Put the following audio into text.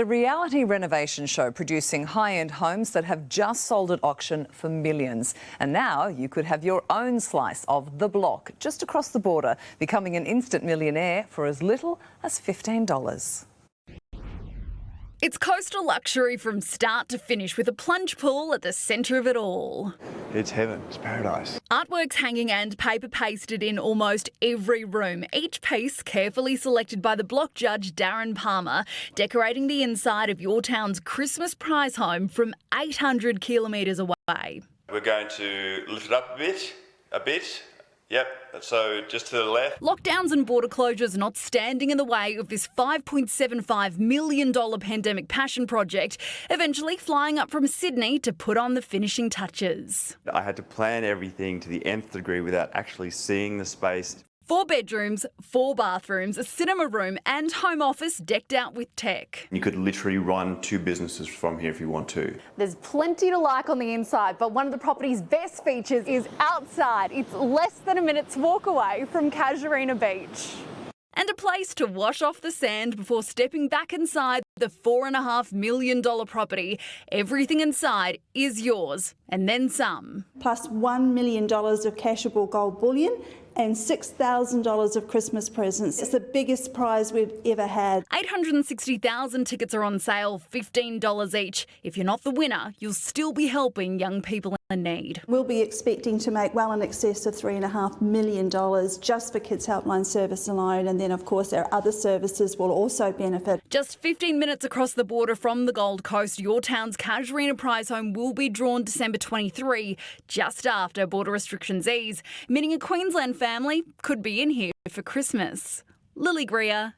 The reality renovation show producing high-end homes that have just sold at auction for millions. And now you could have your own slice of the block just across the border, becoming an instant millionaire for as little as $15. It's coastal luxury from start to finish with a plunge pool at the centre of it all. It's heaven, it's paradise. Artworks hanging and paper pasted in almost every room, each piece carefully selected by the block judge Darren Palmer, decorating the inside of yourtown's Christmas prize home from 800 kilometres away. We're going to lift it up a bit, a bit, Yep, so just to the left. Lockdowns and border closures not standing in the way of this $5.75 million pandemic passion project, eventually flying up from Sydney to put on the finishing touches. I had to plan everything to the nth degree without actually seeing the space. Four bedrooms, four bathrooms, a cinema room and home office decked out with tech. You could literally run two businesses from here if you want to. There's plenty to like on the inside, but one of the property's best features is outside. It's less than a minute's walk away from Casuarina Beach. And a place to wash off the sand before stepping back inside the $4.5 million property. Everything inside is yours, and then some. Plus $1 million of cashable gold bullion and $6,000 of Christmas presents. It's the biggest prize we've ever had. 860,000 tickets are on sale, $15 each. If you're not the winner, you'll still be helping young people in need. We'll be expecting to make well in excess of $3.5 million just for Kids Helpline Service alone. And then, of course, our other services will also benefit. Just 15 minutes across the border from the Gold Coast, yourtown's Casuarina Prize Home will be drawn December 23, just after border restrictions ease, meaning a Queensland family could be in here for Christmas. Lily Greer,